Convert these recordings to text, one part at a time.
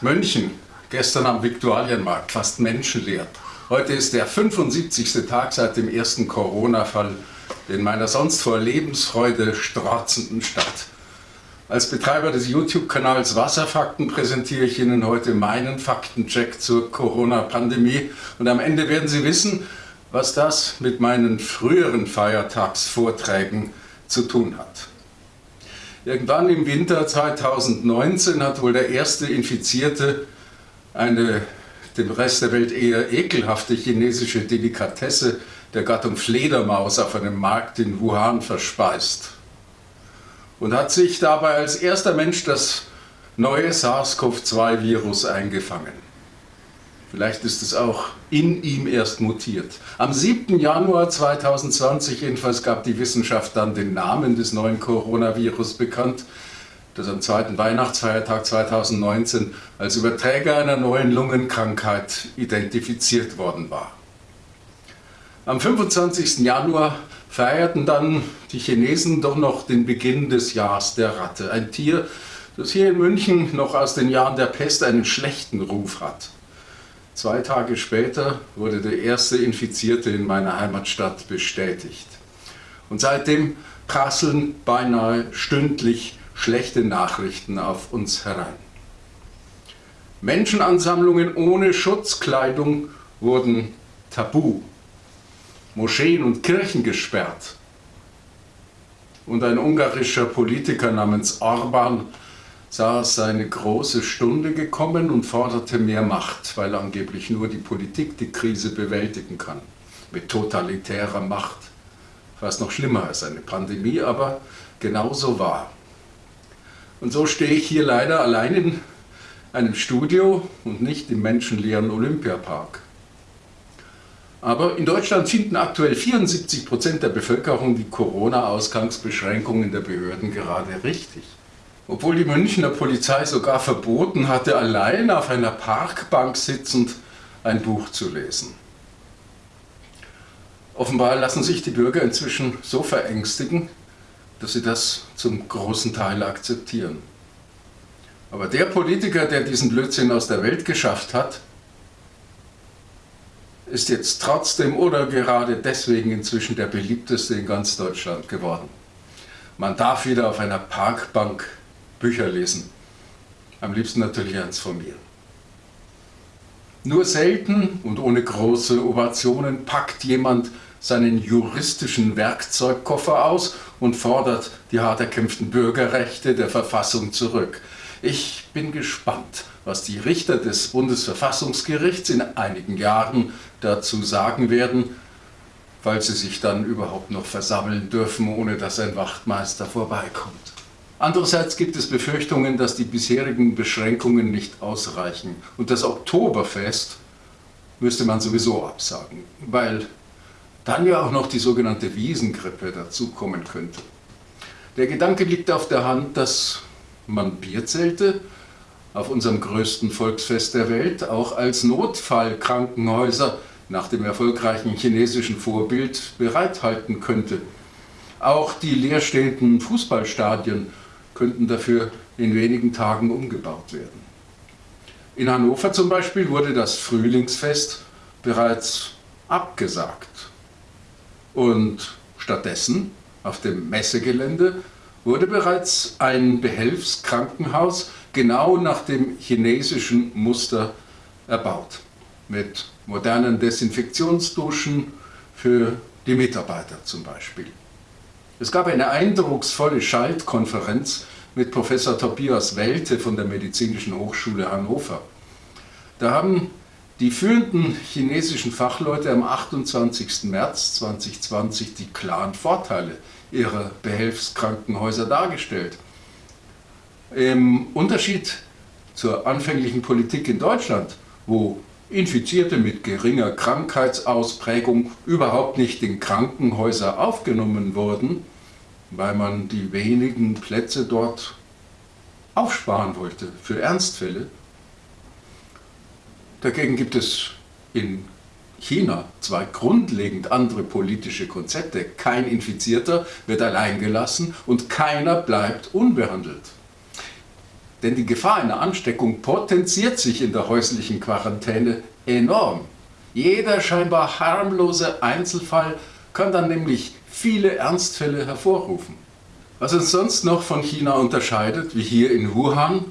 München, gestern am Viktualienmarkt, fast menschenleer. Heute ist der 75. Tag seit dem ersten Corona-Fall in meiner sonst vor Lebensfreude strotzenden Stadt. Als Betreiber des YouTube-Kanals Wasserfakten präsentiere ich Ihnen heute meinen Faktencheck zur Corona-Pandemie und am Ende werden Sie wissen, was das mit meinen früheren Feiertagsvorträgen zu tun hat. Irgendwann im Winter 2019 hat wohl der erste Infizierte eine dem Rest der Welt eher ekelhafte chinesische Delikatesse der Gattung Fledermaus auf einem Markt in Wuhan verspeist und hat sich dabei als erster Mensch das neue SARS-CoV-2-Virus eingefangen. Vielleicht ist es auch in ihm erst mutiert. Am 7. Januar 2020 jedenfalls gab die Wissenschaft dann den Namen des neuen Coronavirus bekannt, das am zweiten Weihnachtsfeiertag 2019 als Überträger einer neuen Lungenkrankheit identifiziert worden war. Am 25. Januar feierten dann die Chinesen doch noch den Beginn des Jahres der Ratte, ein Tier, das hier in München noch aus den Jahren der Pest einen schlechten Ruf hat. Zwei Tage später wurde der erste Infizierte in meiner Heimatstadt bestätigt. Und seitdem prasseln beinahe stündlich schlechte Nachrichten auf uns herein. Menschenansammlungen ohne Schutzkleidung wurden tabu. Moscheen und Kirchen gesperrt. Und ein ungarischer Politiker namens Orban sah seine große Stunde gekommen und forderte mehr Macht, weil angeblich nur die Politik die Krise bewältigen kann. Mit totalitärer Macht. Fast noch schlimmer als eine Pandemie, aber genauso wahr. Und so stehe ich hier leider allein in einem Studio und nicht im menschenleeren Olympiapark. Aber in Deutschland finden aktuell 74 Prozent der Bevölkerung die Corona-Ausgangsbeschränkungen der Behörden gerade richtig obwohl die Münchner Polizei sogar verboten hatte, allein auf einer Parkbank sitzend ein Buch zu lesen. Offenbar lassen sich die Bürger inzwischen so verängstigen, dass sie das zum großen Teil akzeptieren. Aber der Politiker, der diesen Blödsinn aus der Welt geschafft hat, ist jetzt trotzdem oder gerade deswegen inzwischen der beliebteste in ganz Deutschland geworden. Man darf wieder auf einer Parkbank Bücher lesen. Am liebsten natürlich eins von mir. Nur selten und ohne große Ovationen packt jemand seinen juristischen Werkzeugkoffer aus und fordert die hart erkämpften Bürgerrechte der Verfassung zurück. Ich bin gespannt, was die Richter des Bundesverfassungsgerichts in einigen Jahren dazu sagen werden, weil sie sich dann überhaupt noch versammeln dürfen, ohne dass ein Wachtmeister vorbeikommt. Andererseits gibt es Befürchtungen, dass die bisherigen Beschränkungen nicht ausreichen. Und das Oktoberfest müsste man sowieso absagen, weil dann ja auch noch die sogenannte Wiesengrippe dazukommen könnte. Der Gedanke liegt auf der Hand, dass man Bierzelte auf unserem größten Volksfest der Welt auch als Notfallkrankenhäuser nach dem erfolgreichen chinesischen Vorbild bereithalten könnte. Auch die leerstehenden Fußballstadien könnten dafür in wenigen Tagen umgebaut werden. In Hannover zum Beispiel wurde das Frühlingsfest bereits abgesagt und stattdessen auf dem Messegelände wurde bereits ein Behelfskrankenhaus genau nach dem chinesischen Muster erbaut, mit modernen Desinfektionsduschen für die Mitarbeiter zum Beispiel. Es gab eine eindrucksvolle Schaltkonferenz mit Professor Tobias Welte von der Medizinischen Hochschule Hannover. Da haben die führenden chinesischen Fachleute am 28. März 2020 die klaren Vorteile ihrer Behelfskrankenhäuser dargestellt. Im Unterschied zur anfänglichen Politik in Deutschland, wo Infizierte mit geringer Krankheitsausprägung überhaupt nicht in Krankenhäuser aufgenommen wurden, weil man die wenigen Plätze dort aufsparen wollte für Ernstfälle. Dagegen gibt es in China zwei grundlegend andere politische Konzepte. Kein Infizierter wird allein gelassen und keiner bleibt unbehandelt. Denn die Gefahr einer Ansteckung potenziert sich in der häuslichen Quarantäne enorm. Jeder scheinbar harmlose Einzelfall kann dann nämlich viele Ernstfälle hervorrufen. Was uns sonst noch von China unterscheidet, wie hier in Wuhan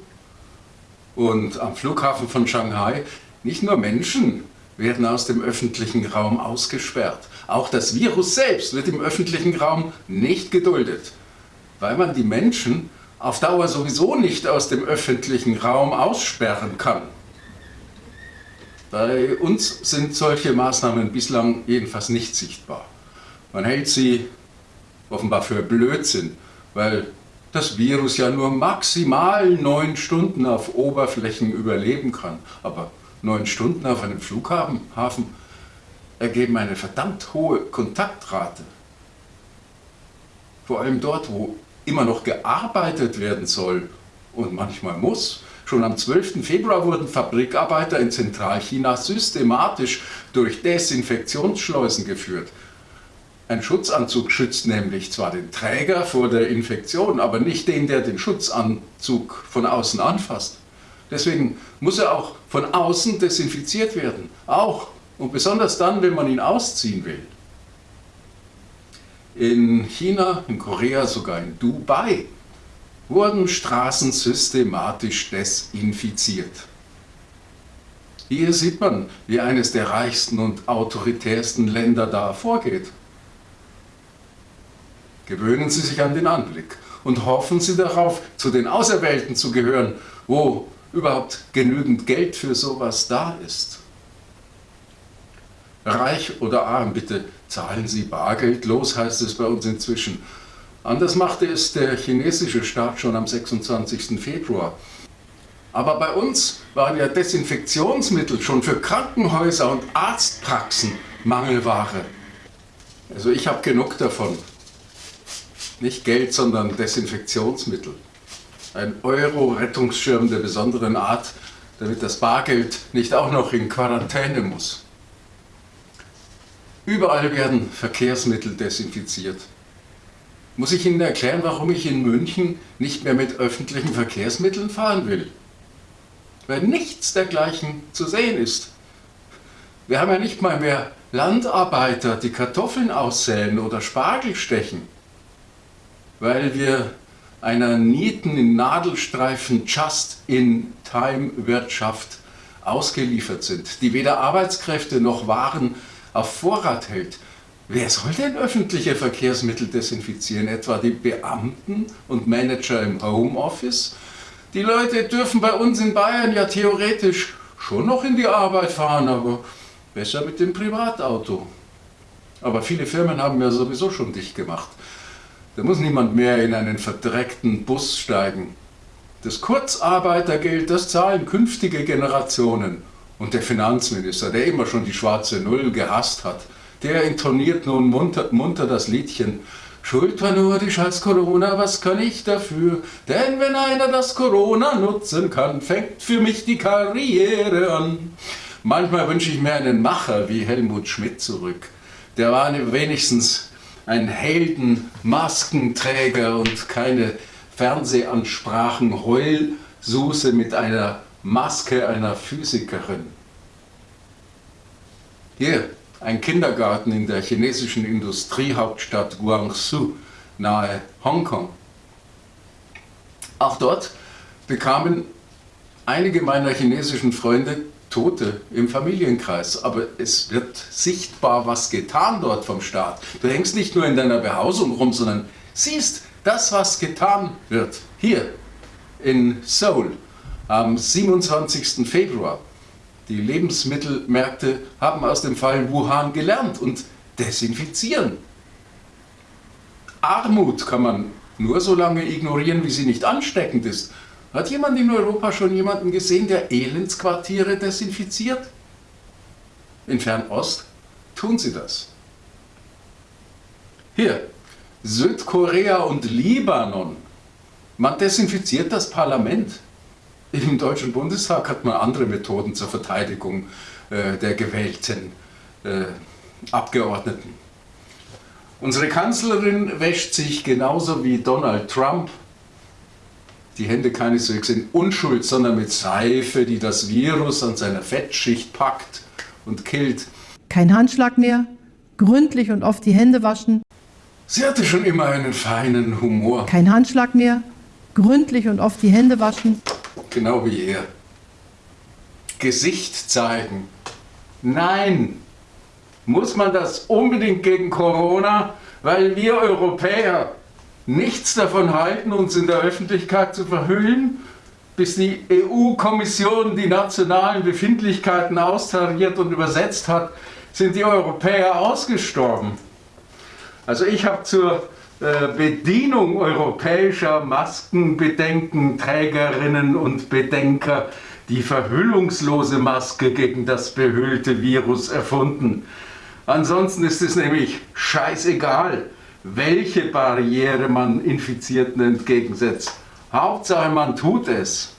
und am Flughafen von Shanghai, nicht nur Menschen werden aus dem öffentlichen Raum ausgesperrt. Auch das Virus selbst wird im öffentlichen Raum nicht geduldet, weil man die Menschen auf Dauer sowieso nicht aus dem öffentlichen Raum aussperren kann. Bei uns sind solche Maßnahmen bislang jedenfalls nicht sichtbar. Man hält sie offenbar für Blödsinn, weil das Virus ja nur maximal neun Stunden auf Oberflächen überleben kann. Aber neun Stunden auf einem Flughafen ergeben eine verdammt hohe Kontaktrate. Vor allem dort, wo immer noch gearbeitet werden soll und manchmal muss. Schon am 12. Februar wurden Fabrikarbeiter in Zentralchina systematisch durch Desinfektionsschleusen geführt. Ein Schutzanzug schützt nämlich zwar den Träger vor der Infektion, aber nicht den, der den Schutzanzug von außen anfasst. Deswegen muss er auch von außen desinfiziert werden. Auch und besonders dann, wenn man ihn ausziehen will. In China, in Korea, sogar in Dubai wurden Straßen systematisch desinfiziert. Hier sieht man, wie eines der reichsten und autoritärsten Länder da vorgeht. Gewöhnen Sie sich an den Anblick und hoffen Sie darauf, zu den Auserwählten zu gehören, wo überhaupt genügend Geld für sowas da ist. Reich oder arm, bitte zahlen Sie Bargeld los, heißt es bei uns inzwischen. Anders machte es der chinesische Staat schon am 26. Februar. Aber bei uns waren ja Desinfektionsmittel schon für Krankenhäuser und Arztpraxen Mangelware. Also ich habe genug davon. Nicht Geld, sondern Desinfektionsmittel. Ein Euro-Rettungsschirm der besonderen Art, damit das Bargeld nicht auch noch in Quarantäne muss. Überall werden Verkehrsmittel desinfiziert. Muss ich Ihnen erklären, warum ich in München nicht mehr mit öffentlichen Verkehrsmitteln fahren will? Weil nichts dergleichen zu sehen ist. Wir haben ja nicht mal mehr Landarbeiter, die Kartoffeln aussäen oder Spargel stechen weil wir einer Nieten in Nadelstreifen Just-in-Time-Wirtschaft ausgeliefert sind, die weder Arbeitskräfte noch Waren auf Vorrat hält. Wer soll denn öffentliche Verkehrsmittel desinfizieren? Etwa die Beamten und Manager im Homeoffice? Die Leute dürfen bei uns in Bayern ja theoretisch schon noch in die Arbeit fahren, aber besser mit dem Privatauto. Aber viele Firmen haben ja sowieso schon dicht gemacht. Da muss niemand mehr in einen verdreckten Bus steigen. Das Kurzarbeitergeld, das zahlen künftige Generationen. Und der Finanzminister, der immer schon die schwarze Null gehasst hat, der intoniert nun munter, munter das Liedchen Schuld war nur die scheiß Corona, was kann ich dafür? Denn wenn einer das Corona nutzen kann, fängt für mich die Karriere an. Manchmal wünsche ich mir einen Macher wie Helmut Schmidt zurück. Der war wenigstens ein Heldenmaskenträger und keine Fernsehansprachen Heulsuse mit einer Maske einer Physikerin. Hier, ein Kindergarten in der chinesischen Industriehauptstadt Guangzhou nahe Hongkong. Auch dort bekamen einige meiner chinesischen Freunde Tote im Familienkreis, aber es wird sichtbar was getan dort vom Staat. Du hängst nicht nur in deiner Behausung rum, sondern siehst das, was getan wird. Hier in Seoul am 27. Februar. Die Lebensmittelmärkte haben aus dem Fall Wuhan gelernt und desinfizieren. Armut kann man nur so lange ignorieren, wie sie nicht ansteckend ist. Hat jemand in Europa schon jemanden gesehen, der Elendsquartiere desinfiziert? In Fernost tun sie das. Hier, Südkorea und Libanon. Man desinfiziert das Parlament. Im Deutschen Bundestag hat man andere Methoden zur Verteidigung äh, der gewählten äh, Abgeordneten. Unsere Kanzlerin wäscht sich genauso wie Donald Trump die Hände keineswegs in Unschuld, sondern mit Seife, die das Virus an seiner Fettschicht packt und killt. Kein Handschlag mehr, gründlich und oft die Hände waschen. Sie hatte schon immer einen feinen Humor. Kein Handschlag mehr, gründlich und oft die Hände waschen. Genau wie er. Gesicht zeigen. Nein! Muss man das unbedingt gegen Corona? Weil wir Europäer nichts davon halten, uns in der Öffentlichkeit zu verhüllen, bis die EU-Kommission die nationalen Befindlichkeiten austariert und übersetzt hat, sind die Europäer ausgestorben. Also ich habe zur äh, Bedienung europäischer Maskenbedenkenträgerinnen und Bedenker die verhüllungslose Maske gegen das behüllte Virus erfunden. Ansonsten ist es nämlich scheißegal, welche Barriere man Infizierten entgegensetzt. Hauptsache, man tut es.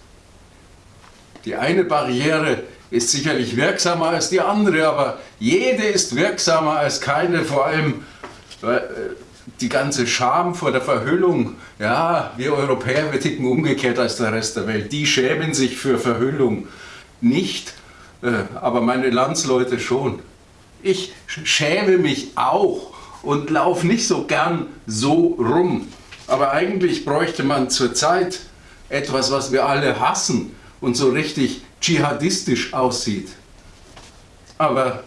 Die eine Barriere ist sicherlich wirksamer als die andere, aber jede ist wirksamer als keine, vor allem äh, die ganze Scham vor der Verhüllung. Ja, wir Europäer, wir ticken umgekehrt als der Rest der Welt. Die schämen sich für Verhüllung nicht, äh, aber meine Landsleute schon. Ich schäme mich auch und laufe nicht so gern so rum. Aber eigentlich bräuchte man zurzeit etwas, was wir alle hassen und so richtig dschihadistisch aussieht. Aber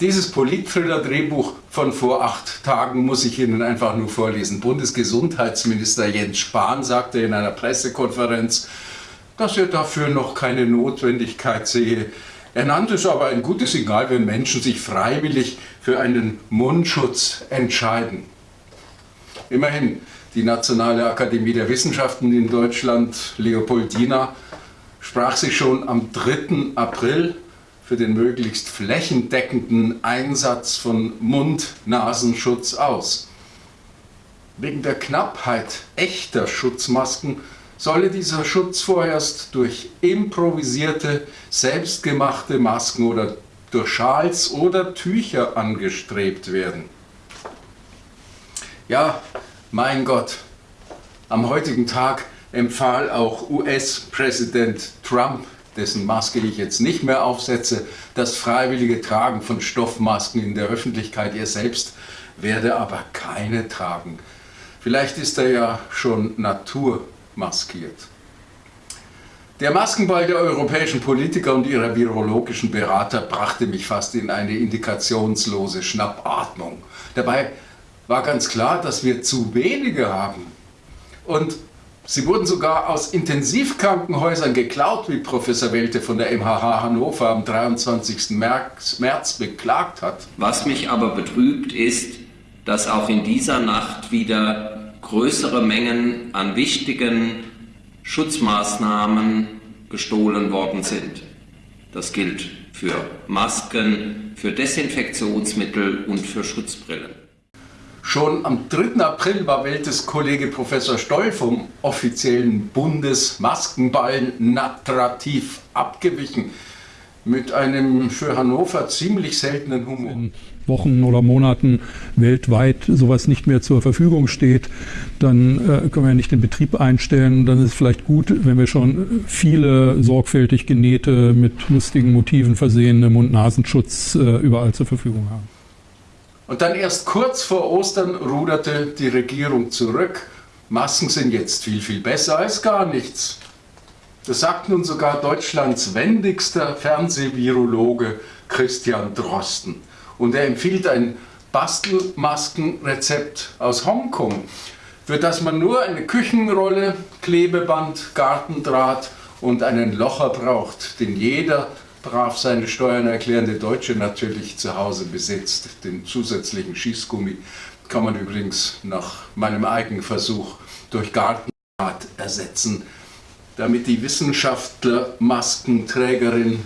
dieses Politthriller-Drehbuch von vor acht Tagen muss ich Ihnen einfach nur vorlesen. Bundesgesundheitsminister Jens Spahn sagte in einer Pressekonferenz, dass er dafür noch keine Notwendigkeit sehe, er nannte es aber ein gutes Signal, wenn Menschen sich freiwillig für einen Mundschutz entscheiden. Immerhin, die Nationale Akademie der Wissenschaften in Deutschland, Leopoldina, sprach sich schon am 3. April für den möglichst flächendeckenden Einsatz von Mund-Nasenschutz aus. Wegen der Knappheit echter Schutzmasken solle dieser Schutz vorerst durch improvisierte, selbstgemachte Masken oder durch Schals oder Tücher angestrebt werden. Ja, mein Gott, am heutigen Tag empfahl auch US-Präsident Trump, dessen Maske ich jetzt nicht mehr aufsetze, das freiwillige Tragen von Stoffmasken in der Öffentlichkeit. Er selbst werde aber keine tragen. Vielleicht ist er ja schon Natur maskiert. Der Maskenball der europäischen Politiker und ihrer virologischen Berater brachte mich fast in eine indikationslose Schnappatmung. Dabei war ganz klar, dass wir zu wenige haben. Und sie wurden sogar aus Intensivkrankenhäusern geklaut, wie Professor Welte von der MHH Hannover am 23. März, März beklagt hat. Was mich aber betrübt ist, dass auch in dieser Nacht wieder größere Mengen an wichtigen Schutzmaßnahmen gestohlen worden sind. Das gilt für Masken, für Desinfektionsmittel und für Schutzbrillen. Schon am 3. April war Weltes Kollege Professor Stoll vom offiziellen Bundesmaskenball natrativ abgewichen mit einem für Hannover ziemlich seltenen Humor. Wochen oder Monaten weltweit sowas nicht mehr zur Verfügung steht, dann äh, können wir ja nicht den Betrieb einstellen. Dann ist es vielleicht gut, wenn wir schon viele sorgfältig genähte, mit lustigen Motiven versehene Mund-Nasenschutz äh, überall zur Verfügung haben. Und dann erst kurz vor Ostern ruderte die Regierung zurück. Masken sind jetzt viel, viel besser als gar nichts. Das sagt nun sogar Deutschlands wendigster Fernsehvirologe Christian Drosten. Und er empfiehlt ein Bastelmaskenrezept aus Hongkong, für das man nur eine Küchenrolle, Klebeband, Gartendraht und einen Locher braucht, den jeder brav seine Steuern erklärende Deutsche natürlich zu Hause besitzt. Den zusätzlichen Schießgummi kann man übrigens nach meinem Eigenversuch durch Gartendraht ersetzen damit die Wissenschaftler-Maskenträgerin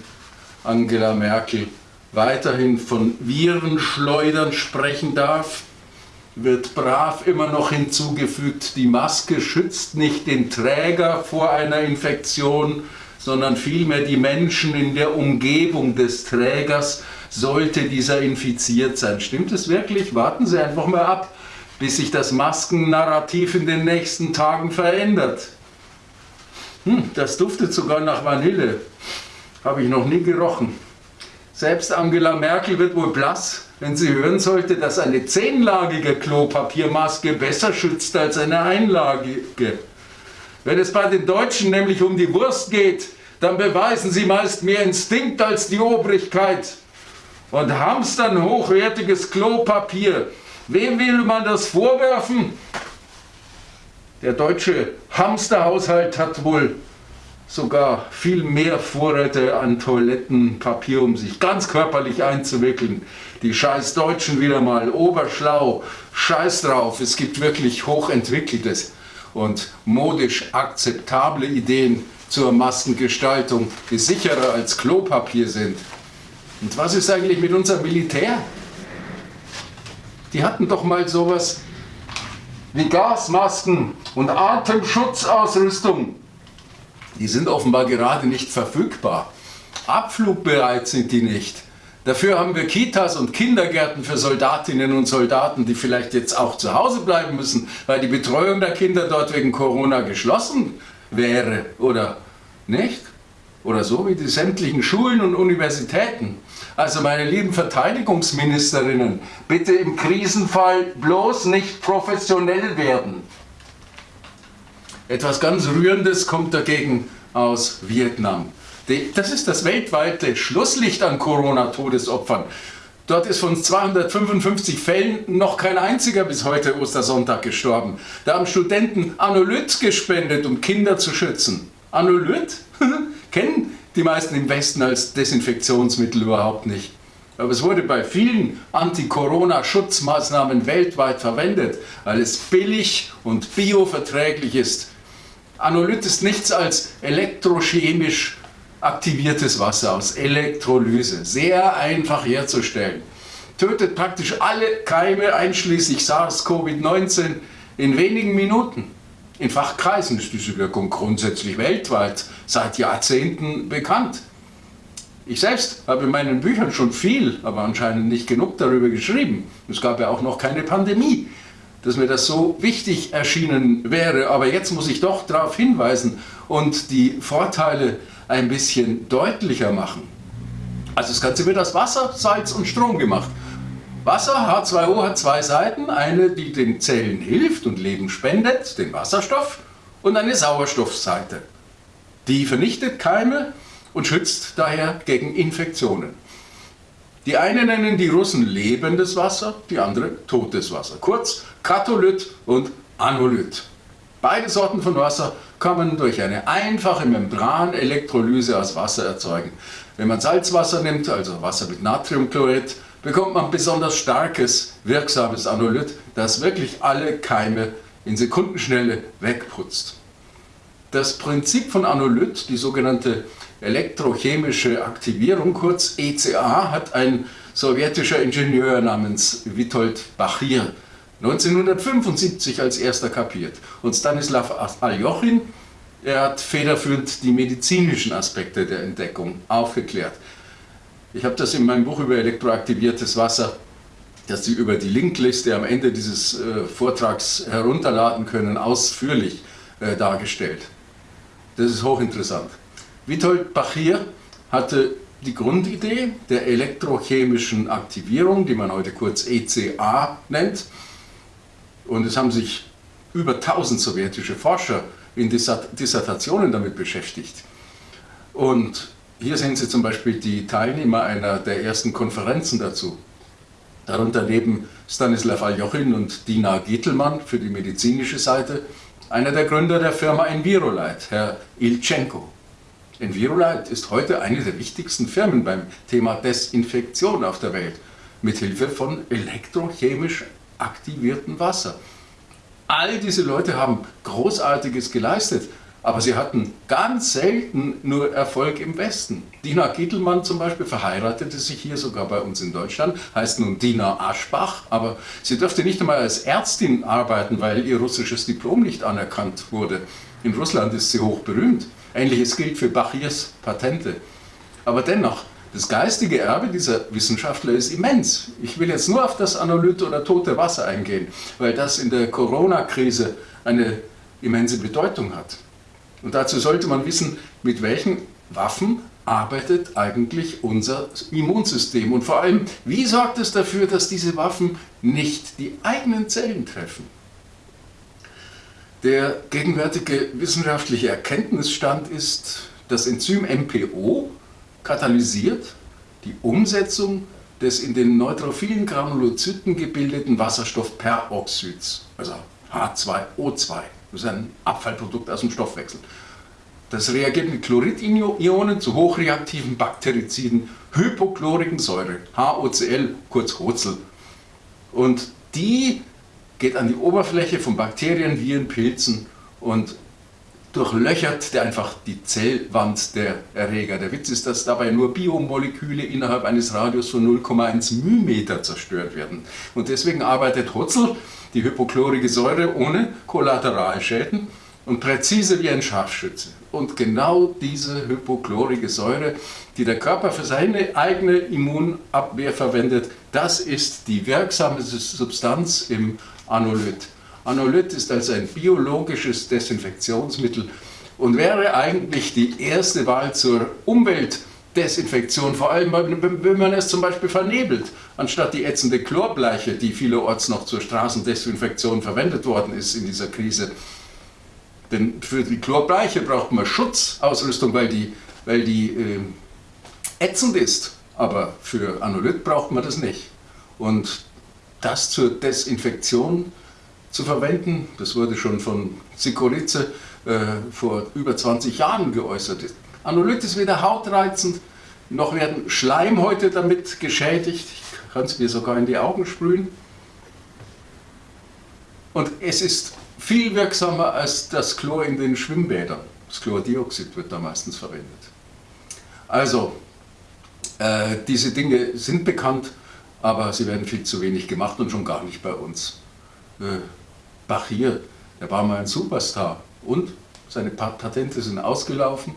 Angela Merkel weiterhin von Virenschleudern sprechen darf, wird brav immer noch hinzugefügt, die Maske schützt nicht den Träger vor einer Infektion, sondern vielmehr die Menschen in der Umgebung des Trägers, sollte dieser infiziert sein. Stimmt es wirklich? Warten Sie einfach mal ab, bis sich das Maskennarrativ in den nächsten Tagen verändert. Hm, das duftet sogar nach Vanille. Habe ich noch nie gerochen. Selbst Angela Merkel wird wohl blass, wenn sie hören sollte, dass eine zehnlagige Klopapiermaske besser schützt als eine einlagige. Wenn es bei den Deutschen nämlich um die Wurst geht, dann beweisen sie meist mehr Instinkt als die Obrigkeit und hamstern hochwertiges Klopapier. Wem will man das vorwerfen? Der deutsche Hamsterhaushalt hat wohl sogar viel mehr Vorräte an Toilettenpapier, um sich ganz körperlich einzuwickeln. Die scheiß Deutschen wieder mal oberschlau, scheiß drauf, es gibt wirklich hochentwickeltes und modisch akzeptable Ideen zur Maskengestaltung, die sicherer als Klopapier sind. Und was ist eigentlich mit unserem Militär? Die hatten doch mal sowas wie Gasmasken und Atemschutzausrüstung. Die sind offenbar gerade nicht verfügbar. Abflugbereit sind die nicht. Dafür haben wir Kitas und Kindergärten für Soldatinnen und Soldaten, die vielleicht jetzt auch zu Hause bleiben müssen, weil die Betreuung der Kinder dort wegen Corona geschlossen wäre oder nicht? Oder so wie die sämtlichen Schulen und Universitäten. Also meine lieben Verteidigungsministerinnen, bitte im Krisenfall bloß nicht professionell werden. Etwas ganz Rührendes kommt dagegen aus Vietnam. Das ist das weltweite Schlusslicht an Corona-Todesopfern. Dort ist von 255 Fällen noch kein einziger bis heute Ostersonntag gestorben. Da haben Studenten Anolyt gespendet, um Kinder zu schützen. Anolyt kennen die meisten im Westen als Desinfektionsmittel überhaupt nicht. Aber es wurde bei vielen Anti-Corona-Schutzmaßnahmen weltweit verwendet, weil es billig und bioverträglich ist. Anolyt ist nichts als elektrochemisch aktiviertes Wasser aus Elektrolyse. Sehr einfach herzustellen. Tötet praktisch alle Keime einschließlich SARS-CoV-19 in wenigen Minuten. In Fachkreisen ist diese Wirkung grundsätzlich weltweit seit Jahrzehnten bekannt. Ich selbst habe in meinen Büchern schon viel, aber anscheinend nicht genug darüber geschrieben. Es gab ja auch noch keine Pandemie, dass mir das so wichtig erschienen wäre. Aber jetzt muss ich doch darauf hinweisen und die Vorteile ein bisschen deutlicher machen. Also das Ganze wird aus Wasser, Salz und Strom gemacht. Wasser, H2O, hat zwei Seiten. Eine, die den Zellen hilft und Leben spendet, den Wasserstoff, und eine Sauerstoffseite. Die vernichtet Keime und schützt daher gegen Infektionen. Die einen nennen die Russen lebendes Wasser, die andere totes Wasser. Kurz Katholyt und Anolyt. Beide Sorten von Wasser kann man durch eine einfache Membranelektrolyse aus Wasser erzeugen. Wenn man Salzwasser nimmt, also Wasser mit Natriumchlorid, bekommt man besonders starkes, wirksames Anolyt, das wirklich alle Keime in Sekundenschnelle wegputzt. Das Prinzip von Anolyt, die sogenannte elektrochemische Aktivierung, kurz ECA, hat ein sowjetischer Ingenieur namens Witold Bachir 1975 als erster kapiert. Und Stanislav Aljochin, er hat federführend die medizinischen Aspekte der Entdeckung aufgeklärt. Ich habe das in meinem Buch über elektroaktiviertes Wasser, das Sie über die Linkliste am Ende dieses äh, Vortrags herunterladen können, ausführlich äh, dargestellt. Das ist hochinteressant. Witold Bachir hatte die Grundidee der elektrochemischen Aktivierung, die man heute kurz ECA nennt. Und es haben sich über 1000 sowjetische Forscher in Dissertationen damit beschäftigt. Und hier sehen Sie zum Beispiel die Teilnehmer einer der ersten Konferenzen dazu. Darunter neben Stanislav Aljochin und Dina Gittelmann für die medizinische Seite, einer der Gründer der Firma Envirolite, Herr Ilchenko. Envirolite ist heute eine der wichtigsten Firmen beim Thema Desinfektion auf der Welt, mithilfe von elektrochemisch aktiviertem Wasser. All diese Leute haben Großartiges geleistet aber sie hatten ganz selten nur Erfolg im Westen. Dina Gietelmann zum Beispiel verheiratete sich hier sogar bei uns in Deutschland, heißt nun Dina Aschbach, aber sie dürfte nicht einmal als Ärztin arbeiten, weil ihr russisches Diplom nicht anerkannt wurde. In Russland ist sie hoch berühmt. Ähnliches gilt für Bachirs Patente. Aber dennoch, Das geistige Erbe dieser Wissenschaftler ist immens. Ich will jetzt nur auf das Anolyt oder tote Wasser eingehen, weil das in der Corona-Krise eine immense Bedeutung hat. Und dazu sollte man wissen, mit welchen Waffen arbeitet eigentlich unser Immunsystem und vor allem, wie sorgt es dafür, dass diese Waffen nicht die eigenen Zellen treffen. Der gegenwärtige wissenschaftliche Erkenntnisstand ist, das Enzym MPO katalysiert die Umsetzung des in den neutrophilen Granulozyten gebildeten Wasserstoffperoxids, also H2O2. Das ist ein Abfallprodukt aus dem Stoffwechsel. Das reagiert mit Chloridionen zu hochreaktiven Bakteriziden, hypochlorigen Säure, HOCl, kurz Hozel. Und die geht an die Oberfläche von Bakterien, Viren, Pilzen und durchlöchert der einfach die Zellwand der Erreger. Der Witz ist, dass dabei nur Biomoleküle innerhalb eines Radius von 0,1 μm zerstört werden. Und deswegen arbeitet Hotzel, die hypochlorige Säure, ohne Kollateralschäden und präzise wie ein Scharfschütze. Und genau diese hypochlorige Säure, die der Körper für seine eigene Immunabwehr verwendet, das ist die wirksame Substanz im Anolyt. Anolyt ist also ein biologisches Desinfektionsmittel und wäre eigentlich die erste Wahl zur Umweltdesinfektion, vor allem wenn man es zum Beispiel vernebelt, anstatt die ätzende Chlorbleiche, die vielerorts noch zur Straßendesinfektion verwendet worden ist in dieser Krise. Denn für die Chlorbleiche braucht man Schutzausrüstung, weil die, weil die äh, ätzend ist. Aber für Anolyt braucht man das nicht. Und das zur Desinfektion zu verwenden. Das wurde schon von Sikoritze äh, vor über 20 Jahren geäußert. Anolyt ist weder hautreizend, noch werden Schleimhäute damit geschädigt. Ich kann es mir sogar in die Augen sprühen. Und es ist viel wirksamer als das Chlor in den Schwimmbädern. Das Chlordioxid wird da meistens verwendet. Also, äh, diese Dinge sind bekannt, aber sie werden viel zu wenig gemacht und schon gar nicht bei uns. Äh, Bachir, der war mal ein Superstar und seine Patente sind ausgelaufen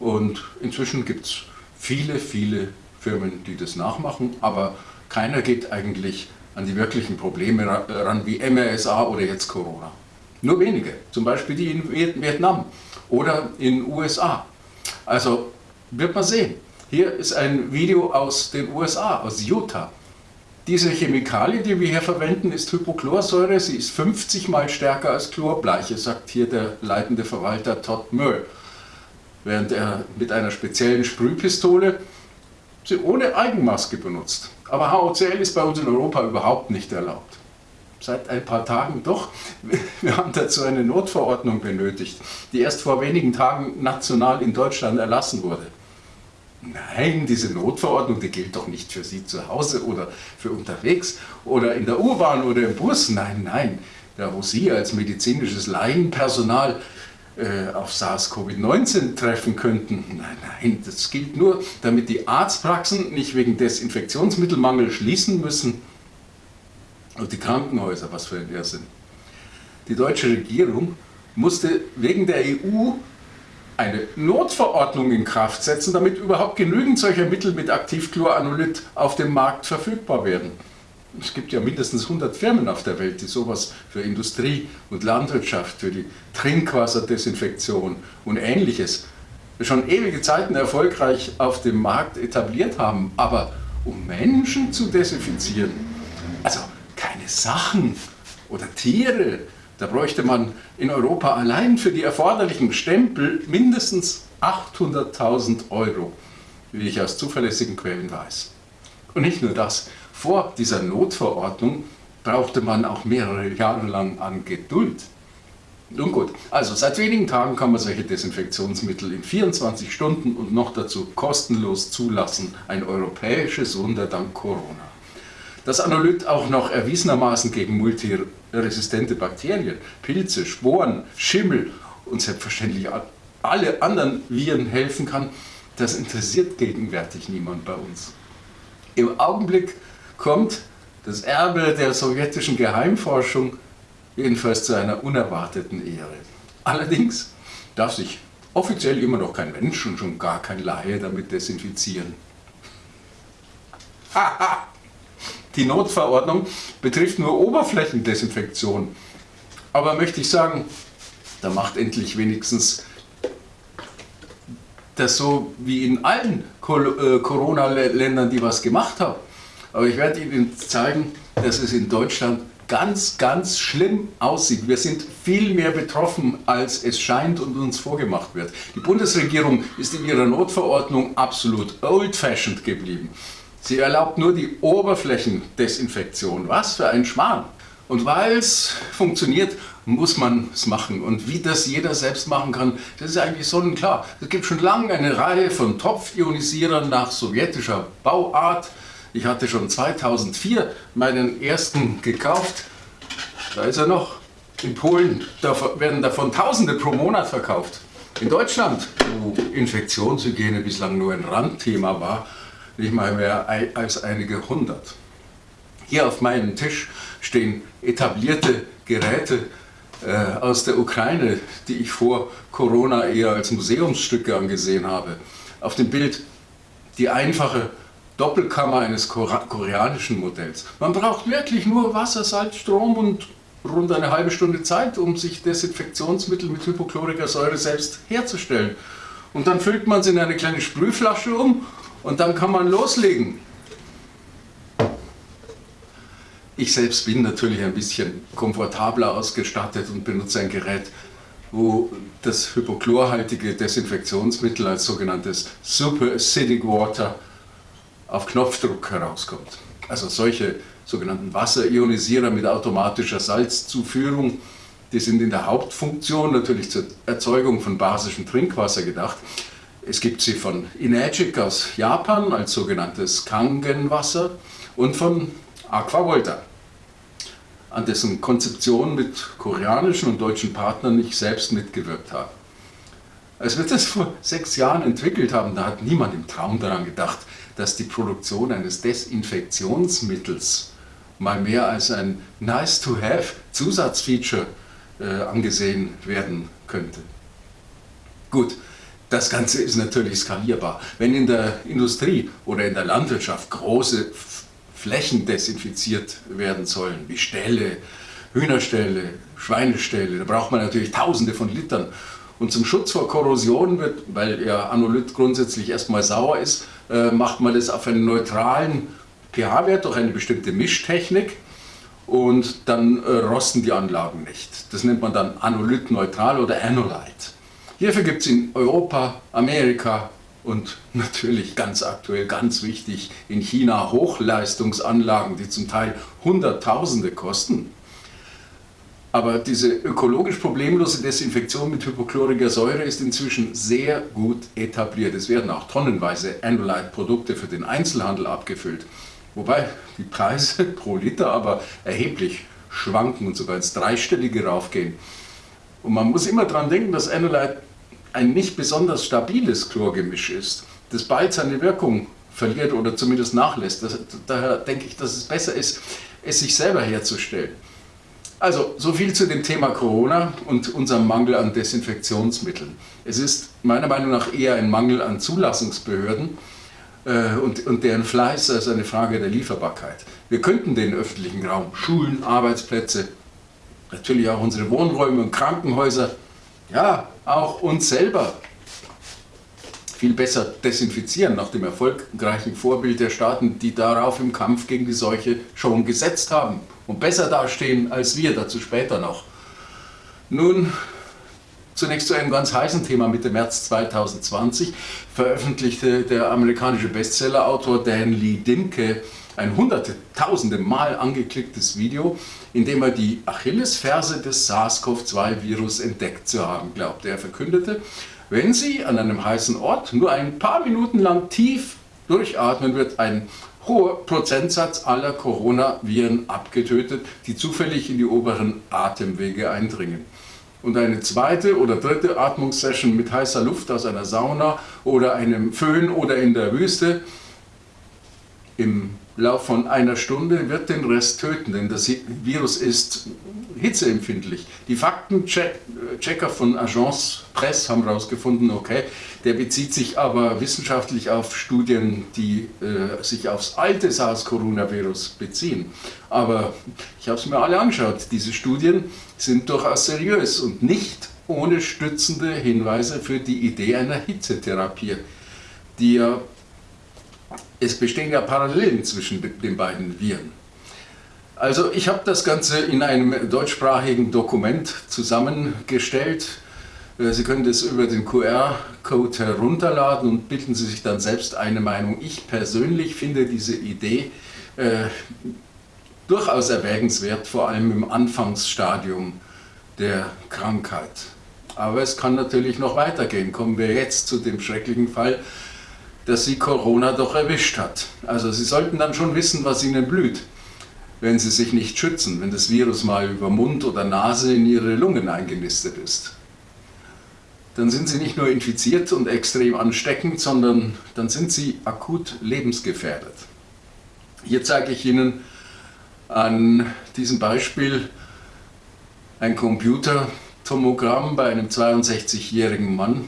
und inzwischen gibt es viele, viele Firmen, die das nachmachen, aber keiner geht eigentlich an die wirklichen Probleme ran wie MRSA oder jetzt Corona. Nur wenige, zum Beispiel die in Vietnam oder in USA. Also wird man sehen. Hier ist ein Video aus den USA, aus Utah. Diese Chemikalie, die wir hier verwenden, ist Hypochlorsäure. Sie ist 50 mal stärker als Chlorbleiche, sagt hier der leitende Verwalter Todd Möll. Während er mit einer speziellen Sprühpistole sie ohne Eigenmaske benutzt. Aber HOCl ist bei uns in Europa überhaupt nicht erlaubt. Seit ein paar Tagen doch. Wir haben dazu eine Notverordnung benötigt, die erst vor wenigen Tagen national in Deutschland erlassen wurde. Nein, diese Notverordnung, die gilt doch nicht für Sie zu Hause oder für unterwegs oder in der U-Bahn oder im Bus. Nein, nein, da wo Sie als medizinisches Laienpersonal äh, auf SARS-CoV-19 treffen könnten. Nein, nein, das gilt nur, damit die Arztpraxen nicht wegen Desinfektionsmittelmangel schließen müssen. Und die Krankenhäuser, was für ein Irrsinn. Die deutsche Regierung musste wegen der EU eine Notverordnung in Kraft setzen, damit überhaupt genügend solcher Mittel mit Aktivchloranolyt auf dem Markt verfügbar werden. Es gibt ja mindestens 100 Firmen auf der Welt, die sowas für Industrie und Landwirtschaft, für die Trinkwasserdesinfektion und ähnliches schon ewige Zeiten erfolgreich auf dem Markt etabliert haben. Aber um Menschen zu desinfizieren, also keine Sachen oder Tiere, da bräuchte man in Europa allein für die erforderlichen Stempel mindestens 800.000 Euro, wie ich aus zuverlässigen Quellen weiß. Und nicht nur das, vor dieser Notverordnung brauchte man auch mehrere Jahre lang an Geduld. Nun gut, also seit wenigen Tagen kann man solche Desinfektionsmittel in 24 Stunden und noch dazu kostenlos zulassen. Ein europäisches Wunder dank Corona. Das Anolyt auch noch erwiesenermaßen gegen multiresistente Bakterien, Pilze, Sporen, Schimmel und selbstverständlich alle anderen Viren helfen kann, das interessiert gegenwärtig niemand bei uns. Im Augenblick kommt das Erbe der sowjetischen Geheimforschung jedenfalls zu einer unerwarteten Ehre. Allerdings darf sich offiziell immer noch kein Mensch und schon gar kein Laie damit desinfizieren. Die Notverordnung betrifft nur Oberflächendesinfektion. Aber möchte ich sagen, da macht endlich wenigstens das so wie in allen äh, Corona-Ländern, die was gemacht haben. Aber ich werde Ihnen zeigen, dass es in Deutschland ganz, ganz schlimm aussieht. Wir sind viel mehr betroffen, als es scheint und uns vorgemacht wird. Die Bundesregierung ist in ihrer Notverordnung absolut old-fashioned geblieben. Sie erlaubt nur die Oberflächendesinfektion. Was für ein Schmarrn. Und weil es funktioniert, muss man es machen. Und wie das jeder selbst machen kann, das ist eigentlich sonnenklar. Es gibt schon lange eine Reihe von Topfionisierern nach sowjetischer Bauart. Ich hatte schon 2004 meinen ersten gekauft. Da ist er noch. In Polen da werden davon Tausende pro Monat verkauft. In Deutschland, wo Infektionshygiene bislang nur ein Randthema war, nicht mal mehr als einige hundert. Hier auf meinem Tisch stehen etablierte Geräte äh, aus der Ukraine, die ich vor Corona eher als Museumsstücke angesehen habe. Auf dem Bild die einfache Doppelkammer eines koreanischen Modells. Man braucht wirklich nur Wasser, Salz, Strom und rund eine halbe Stunde Zeit, um sich Desinfektionsmittel mit Hypochlorika-Säure selbst herzustellen. Und dann füllt man es in eine kleine Sprühflasche um und dann kann man loslegen. Ich selbst bin natürlich ein bisschen komfortabler ausgestattet und benutze ein Gerät, wo das hypochlorhaltige Desinfektionsmittel als sogenanntes Super Acidic Water auf Knopfdruck herauskommt. Also solche sogenannten Wasserionisierer mit automatischer Salzzuführung, die sind in der Hauptfunktion natürlich zur Erzeugung von basischem Trinkwasser gedacht. Es gibt sie von Inagic aus Japan als sogenanntes Kangenwasser und von Aquavolta, an dessen Konzeption mit koreanischen und deutschen Partnern ich selbst mitgewirkt habe. Als wir das vor sechs Jahren entwickelt haben, da hat niemand im Traum daran gedacht, dass die Produktion eines Desinfektionsmittels mal mehr als ein nice-to-have Zusatzfeature äh, angesehen werden könnte. Gut, das Ganze ist natürlich skalierbar. Wenn in der Industrie oder in der Landwirtschaft große Flächen desinfiziert werden sollen, wie Ställe, Hühnerställe, Schweineställe, da braucht man natürlich tausende von Litern. Und zum Schutz vor Korrosion wird, weil ja Anolyt grundsätzlich erstmal sauer ist, äh, macht man das auf einen neutralen pH-Wert durch eine bestimmte Mischtechnik und dann äh, rosten die Anlagen nicht. Das nennt man dann Anolyt-neutral oder Anolyte. Hierfür gibt es in Europa, Amerika und natürlich ganz aktuell, ganz wichtig, in China Hochleistungsanlagen, die zum Teil Hunderttausende kosten. Aber diese ökologisch problemlose Desinfektion mit hypochloriger Säure ist inzwischen sehr gut etabliert. Es werden auch tonnenweise Anolite-Produkte für den Einzelhandel abgefüllt. Wobei die Preise pro Liter aber erheblich schwanken und sogar ins Dreistellige raufgehen. Und man muss immer daran denken, dass Anolite ein nicht besonders stabiles Chlorgemisch ist, das bald seine Wirkung verliert oder zumindest nachlässt. Das, daher denke ich, dass es besser ist, es sich selber herzustellen. Also, so viel zu dem Thema Corona und unserem Mangel an Desinfektionsmitteln. Es ist meiner Meinung nach eher ein Mangel an Zulassungsbehörden äh, und, und deren Fleiß als eine Frage der Lieferbarkeit. Wir könnten den öffentlichen Raum, Schulen, Arbeitsplätze, natürlich auch unsere Wohnräume und Krankenhäuser, ja, auch uns selber viel besser desinfizieren, nach dem erfolgreichen Vorbild der Staaten, die darauf im Kampf gegen die Seuche schon gesetzt haben und besser dastehen als wir, dazu später noch. Nun, zunächst zu einem ganz heißen Thema. Mitte März 2020 veröffentlichte der amerikanische Bestsellerautor Dan Lee Dimke ein hunderte, tausende Mal angeklicktes Video, in dem er die Achillesferse des SARS-CoV-2-Virus entdeckt zu haben glaubte. Er verkündete, wenn Sie an einem heißen Ort nur ein paar Minuten lang tief durchatmen, wird ein hoher Prozentsatz aller Coronaviren abgetötet, die zufällig in die oberen Atemwege eindringen. Und eine zweite oder dritte Atmungssession mit heißer Luft aus einer Sauna oder einem Föhn oder in der Wüste im Lauf von einer Stunde wird den Rest töten, denn das Virus ist hitzeempfindlich. Die Faktenchecker von Agence Presse haben herausgefunden, okay, der bezieht sich aber wissenschaftlich auf Studien, die äh, sich aufs alte SARS-Coronavirus beziehen. Aber ich habe es mir alle angeschaut. Diese Studien sind durchaus seriös und nicht ohne stützende Hinweise für die Idee einer Hitzetherapie, die ja es bestehen ja Parallelen zwischen den beiden Viren. Also ich habe das Ganze in einem deutschsprachigen Dokument zusammengestellt. Äh, Sie können das über den QR-Code herunterladen und bilden Sie sich dann selbst eine Meinung. Ich persönlich finde diese Idee äh, durchaus erwägenswert, vor allem im Anfangsstadium der Krankheit. Aber es kann natürlich noch weitergehen. Kommen wir jetzt zu dem schrecklichen Fall, dass sie Corona doch erwischt hat. Also sie sollten dann schon wissen, was ihnen blüht, wenn sie sich nicht schützen, wenn das Virus mal über Mund oder Nase in ihre Lungen eingenistet ist. Dann sind sie nicht nur infiziert und extrem ansteckend, sondern dann sind sie akut lebensgefährdet. Hier zeige ich Ihnen an diesem Beispiel ein Computertomogramm bei einem 62-jährigen Mann,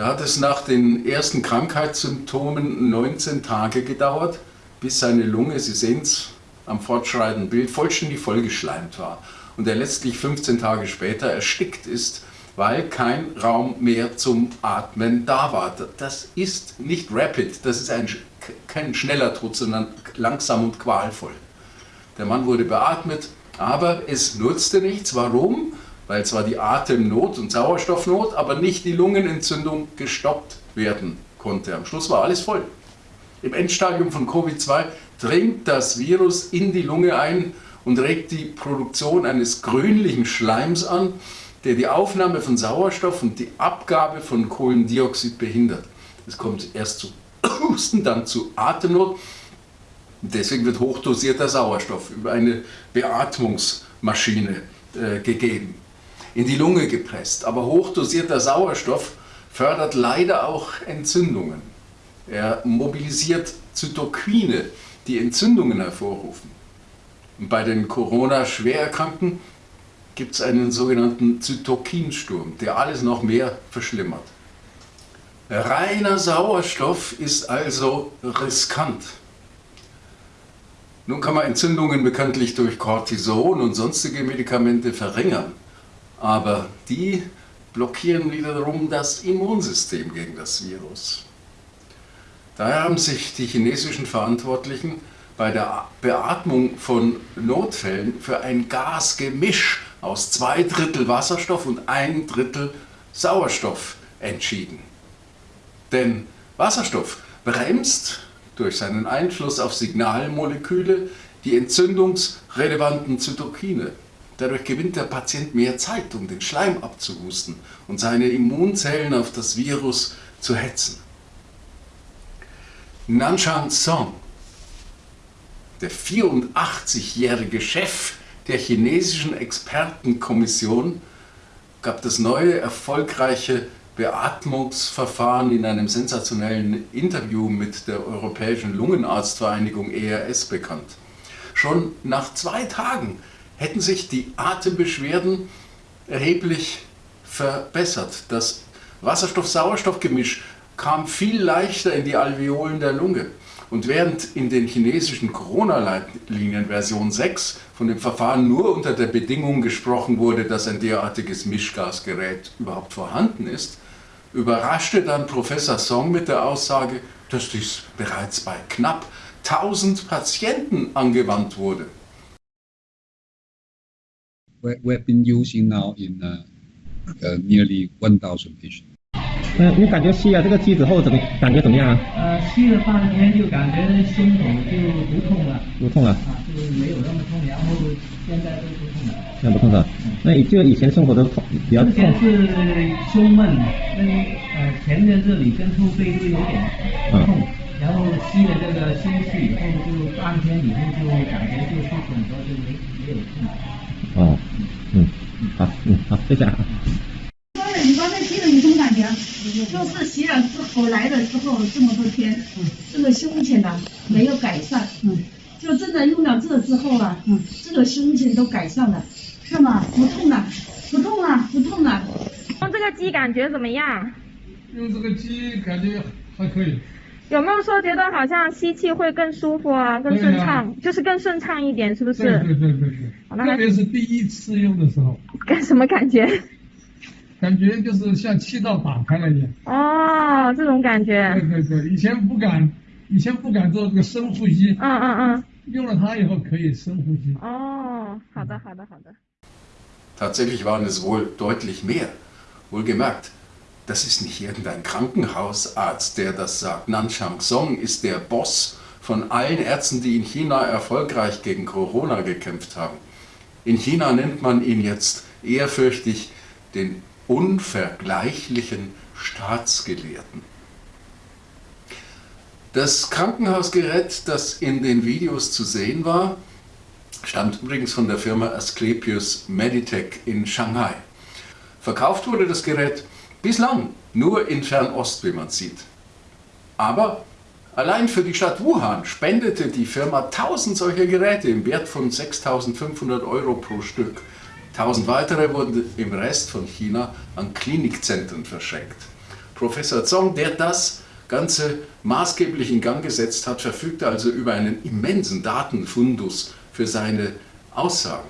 da hat es nach den ersten Krankheitssymptomen 19 Tage gedauert, bis seine Lunge, Sie sehen es am fortschreitenden Bild, vollständig vollgeschleimt war und er letztlich 15 Tage später erstickt ist, weil kein Raum mehr zum Atmen da war. Das ist nicht rapid, das ist ein, kein schneller Tod, sondern langsam und qualvoll. Der Mann wurde beatmet, aber es nutzte nichts. Warum? Weil zwar die Atemnot und Sauerstoffnot, aber nicht die Lungenentzündung gestoppt werden konnte. Am Schluss war alles voll. Im Endstadium von Covid-2 dringt das Virus in die Lunge ein und regt die Produktion eines grünlichen Schleims an, der die Aufnahme von Sauerstoff und die Abgabe von Kohlendioxid behindert. Es kommt erst zu Husten, dann zu Atemnot. Deswegen wird hochdosierter Sauerstoff über eine Beatmungsmaschine äh, gegeben in die Lunge gepresst. Aber hochdosierter Sauerstoff fördert leider auch Entzündungen. Er mobilisiert Zytokine, die Entzündungen hervorrufen. Und bei den Corona-Schwererkrankten gibt es einen sogenannten Zytokinsturm, der alles noch mehr verschlimmert. Reiner Sauerstoff ist also riskant. Nun kann man Entzündungen bekanntlich durch Cortison und sonstige Medikamente verringern aber die blockieren wiederum das Immunsystem gegen das Virus. Daher haben sich die chinesischen Verantwortlichen bei der Beatmung von Notfällen für ein Gasgemisch aus zwei Drittel Wasserstoff und ein Drittel Sauerstoff entschieden. Denn Wasserstoff bremst durch seinen Einfluss auf Signalmoleküle die entzündungsrelevanten Zytokine. Dadurch gewinnt der Patient mehr Zeit, um den Schleim abzuhusten und seine Immunzellen auf das Virus zu hetzen. Nanshan Song, der 84-jährige Chef der chinesischen Expertenkommission, gab das neue erfolgreiche Beatmungsverfahren in einem sensationellen Interview mit der Europäischen Lungenarztvereinigung ERS bekannt. Schon nach zwei Tagen hätten sich die Atembeschwerden erheblich verbessert. Das Wasserstoff-Sauerstoff-Gemisch kam viel leichter in die Alveolen der Lunge. Und während in den chinesischen Corona-Leitlinien Version 6 von dem Verfahren nur unter der Bedingung gesprochen wurde, dass ein derartiges Mischgasgerät überhaupt vorhanden ist, überraschte dann Professor Song mit der Aussage, dass dies bereits bei knapp 1000 Patienten angewandt wurde. We, have been using now in uh, uh, nearly 1,000 patients. 嗯，你感觉吸了这个机子后怎么感觉怎么样啊？呃，吸了半天就感觉胸口就不痛了，不痛了，啊，就没有那么痛，然后现在都不痛了。现在不痛了？那你就以前生活都痛，比较之前是胸闷，那呃前面这里跟后背都有点痛，然后吸了这个吸气以后，就半天以后就感觉就舒服很多，就没没有痛。好，嗯，好，谢谢啊。说的，你刚才听了有什么感觉？就是洗了之后来了之后这么多天，这个胸前呢没有改善，嗯，就真的用了这之后啊，嗯，这个胸前都改善了，看嘛，不痛了，不痛了，不痛了。用这个机感觉怎么样？用这个机感觉还可以。有没有说觉得好像吸气会更舒服啊，更顺畅，就是更顺畅一点，是不是？对对对对对。特别是第一次用的时候。感什么感觉？感觉就是像气道打开了一样。哦，这种感觉。对对对，以前不敢，以前不敢做这个深呼吸。嗯嗯嗯。用了它以后可以深呼吸。哦，好的好的好的。Tatsächlich waren es wohl deutlich mehr. Wohlgemerkt. Das ist nicht irgendein Krankenhausarzt, der das sagt. Nanchang Song ist der Boss von allen Ärzten, die in China erfolgreich gegen Corona gekämpft haben. In China nennt man ihn jetzt ehrfürchtig den unvergleichlichen Staatsgelehrten. Das Krankenhausgerät, das in den Videos zu sehen war, stammt übrigens von der Firma Asklepios Meditech in Shanghai. Verkauft wurde das Gerät Bislang nur in Fernost, wie man sieht. Aber allein für die Stadt Wuhan spendete die Firma 1000 solcher Geräte im Wert von 6500 Euro pro Stück. 1000 weitere wurden im Rest von China an Klinikzentren verschenkt. Professor Zong, der das Ganze maßgeblich in Gang gesetzt hat, verfügte also über einen immensen Datenfundus für seine Aussagen.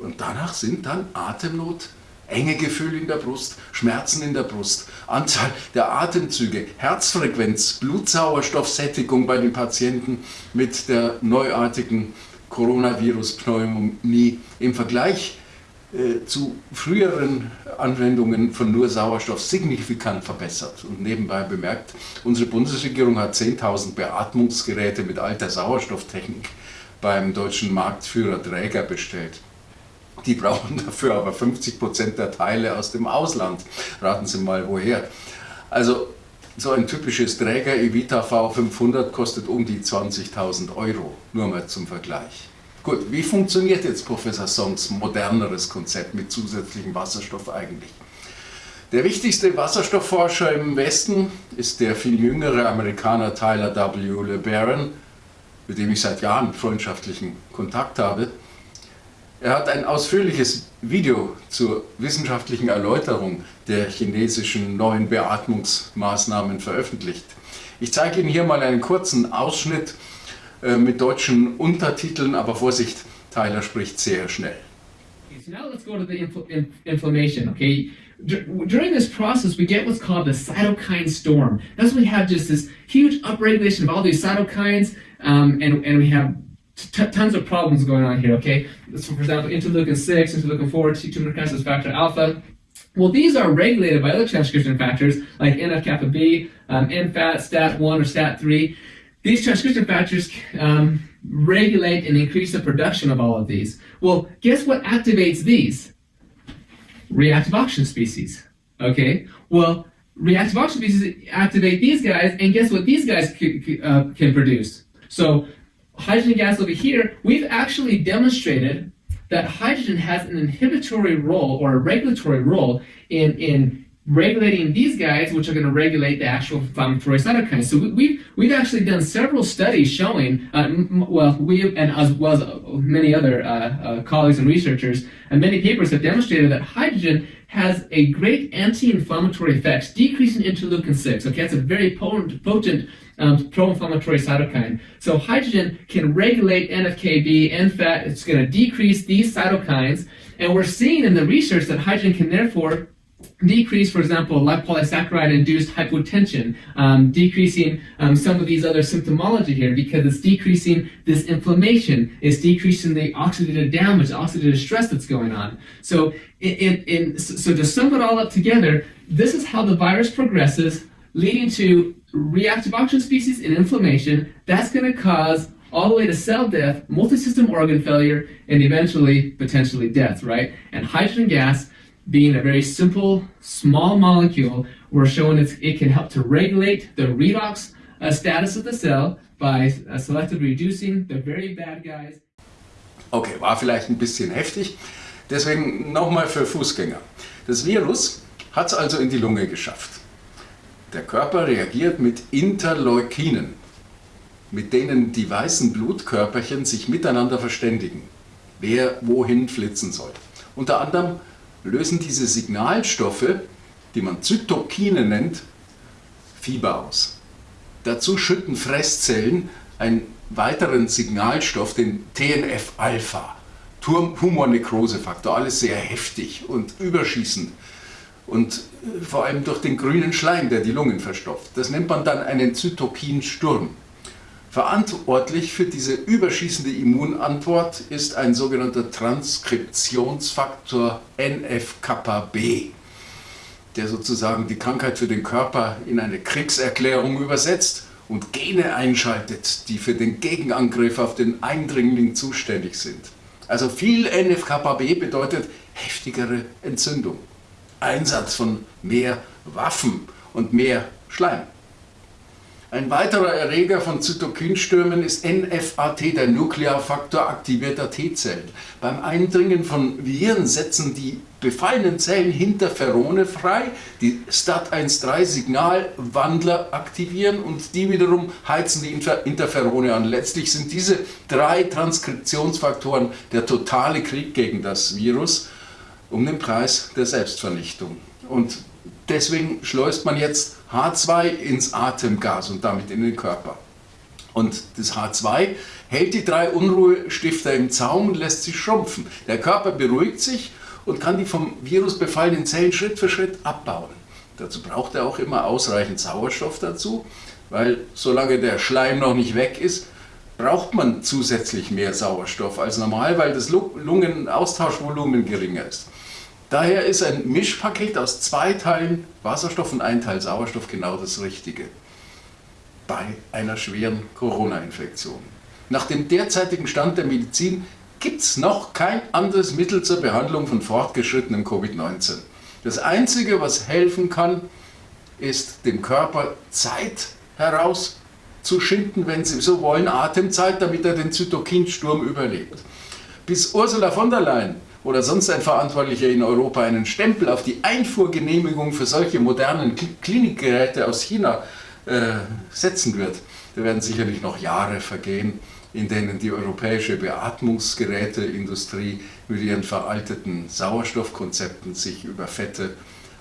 Und danach sind dann Atemnot, enge Gefühl in der Brust, Schmerzen in der Brust, Anzahl der Atemzüge, Herzfrequenz, Blutsauerstoffsättigung bei den Patienten mit der neuartigen Coronavirus-Pneumonie im Vergleich äh, zu früheren Anwendungen von nur Sauerstoff signifikant verbessert. Und nebenbei bemerkt, unsere Bundesregierung hat 10.000 Beatmungsgeräte mit alter Sauerstofftechnik beim deutschen Marktführer Träger bestellt. Die brauchen dafür aber 50 Prozent der Teile aus dem Ausland. Raten Sie mal, woher. Also so ein typisches Träger Evita V500 kostet um die 20.000 Euro, nur mal zum Vergleich. Gut, wie funktioniert jetzt Professor Songs moderneres Konzept mit zusätzlichem Wasserstoff eigentlich? Der wichtigste Wasserstoffforscher im Westen ist der viel jüngere Amerikaner Tyler W. LeBaron, mit dem ich seit Jahren freundschaftlichen Kontakt habe. Er hat ein ausführliches Video zur wissenschaftlichen Erläuterung der chinesischen neuen Beatmungsmaßnahmen veröffentlicht. Ich zeige Ihnen hier mal einen kurzen Ausschnitt äh, mit deutschen Untertiteln, aber Vorsicht, Tyler spricht sehr schnell. So now let's go to the infl inflammation, okay? During this process, we get what's called the cytokine storm. That's when we have just this huge upregulation of all these cytokines, um, and, and we have tons of problems going on here, okay? For example, interleukin 6, interleukin 4, tumor necrosis factor alpha. Well, these are regulated by other transcription factors like NF-kappa B, um, NFAT, STAT1 or STAT3. These transcription factors um, regulate and increase the production of all of these. Well, guess what activates these? Reactive oxygen species, okay? Well, reactive oxygen species activate these guys, and guess what these guys uh, can produce? So hydrogen gas over here, we've actually demonstrated that hydrogen has an inhibitory role or a regulatory role in, in regulating these guys, which are going to regulate the actual inflammatory cytokines. So we, we've, we've actually done several studies showing, uh, well, we and as well as many other uh, uh, colleagues and researchers, and many papers have demonstrated that hydrogen has a great anti-inflammatory effects, decreasing interleukin 6. Okay, that's a very potent, potent um, pro-inflammatory cytokine. So hydrogen can regulate NFKB, NFAT. It's going to decrease these cytokines. And we're seeing in the research that hydrogen can therefore decrease, for example, lipopolysaccharide-induced hypotension, um, decreasing um, some of these other symptomology here because it's decreasing this inflammation, it's decreasing the oxidative damage, oxidative stress that's going on. So, in, in, so to sum it all up together, this is how the virus progresses, leading to reactive oxygen species and inflammation, that's going to cause all the way to cell death, multi-system organ failure, and eventually, potentially death, right? And hydrogen gas, being a very simple, small molecule, we're showing it can help to regulate the redox uh, status of the cell by uh, selectively reducing the very bad guys. Okay, war vielleicht ein bisschen heftig. Deswegen nochmal für Fußgänger. Das Virus hat es also in die Lunge geschafft. Der Körper reagiert mit Interleukinen, mit denen die weißen Blutkörperchen sich miteinander verständigen, wer wohin flitzen soll. Unter anderem lösen diese Signalstoffe, die man Zytokine nennt, Fieber aus. Dazu schütten Fresszellen einen weiteren Signalstoff, den TNF-Alpha, Tumornekrosefaktor, alles sehr heftig und überschießend und vor allem durch den grünen Schleim, der die Lungen verstopft. Das nennt man dann einen Zytokinsturm. Verantwortlich für diese überschießende Immunantwort ist ein sogenannter Transkriptionsfaktor NF-kappa-B, der sozusagen die Krankheit für den Körper in eine Kriegserklärung übersetzt und Gene einschaltet, die für den Gegenangriff auf den Eindringling zuständig sind. Also viel NF-kappa-B bedeutet heftigere Entzündung, Einsatz von mehr Waffen und mehr Schleim. Ein weiterer Erreger von Zytokinstürmen ist NFAT, der Nuklearfaktor aktivierter T-Zellen. Beim Eindringen von Viren setzen die befallenen Zellen Interferone frei, die STAT1-3-Signalwandler aktivieren und die wiederum heizen die Interferone an. Letztlich sind diese drei Transkriptionsfaktoren der totale Krieg gegen das Virus um den Preis der Selbstvernichtung. Und deswegen schleust man jetzt H2 ins Atemgas und damit in den Körper. Und das H2 hält die drei Unruhestifter im Zaum und lässt sie schrumpfen. Der Körper beruhigt sich und kann die vom Virus befallenen Zellen Schritt für Schritt abbauen. Dazu braucht er auch immer ausreichend Sauerstoff dazu, weil solange der Schleim noch nicht weg ist, braucht man zusätzlich mehr Sauerstoff als normal, weil das Lungenaustauschvolumen geringer ist. Daher ist ein Mischpaket aus zwei Teilen Wasserstoff und ein Teil Sauerstoff genau das Richtige bei einer schweren Corona-Infektion. Nach dem derzeitigen Stand der Medizin gibt es noch kein anderes Mittel zur Behandlung von fortgeschrittenem Covid-19. Das Einzige, was helfen kann, ist dem Körper Zeit herauszuschinden, wenn Sie so wollen, Atemzeit, damit er den Zytokinsturm überlebt. Bis Ursula von der Leyen oder sonst ein Verantwortlicher in Europa einen Stempel auf die Einfuhrgenehmigung für solche modernen Klinikgeräte aus China äh, setzen wird. Da werden sicherlich noch Jahre vergehen, in denen die europäische Beatmungsgeräteindustrie mit ihren veralteten Sauerstoffkonzepten sich über fette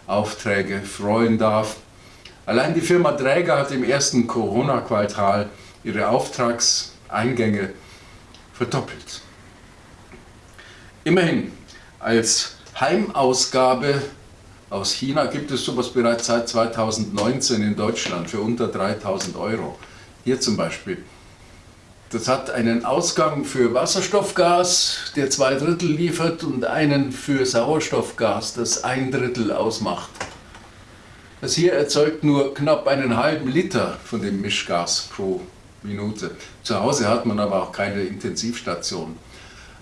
Aufträge freuen darf. Allein die Firma Dräger hat im ersten Corona-Quartal ihre Auftragseingänge verdoppelt. Immerhin, als Heimausgabe aus China gibt es sowas bereits seit 2019 in Deutschland für unter 3000 Euro. Hier zum Beispiel. Das hat einen Ausgang für Wasserstoffgas, der zwei Drittel liefert, und einen für Sauerstoffgas, das ein Drittel ausmacht. Das hier erzeugt nur knapp einen halben Liter von dem Mischgas pro Minute. Zu Hause hat man aber auch keine Intensivstation.